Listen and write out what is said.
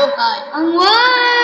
Oh, hi. What?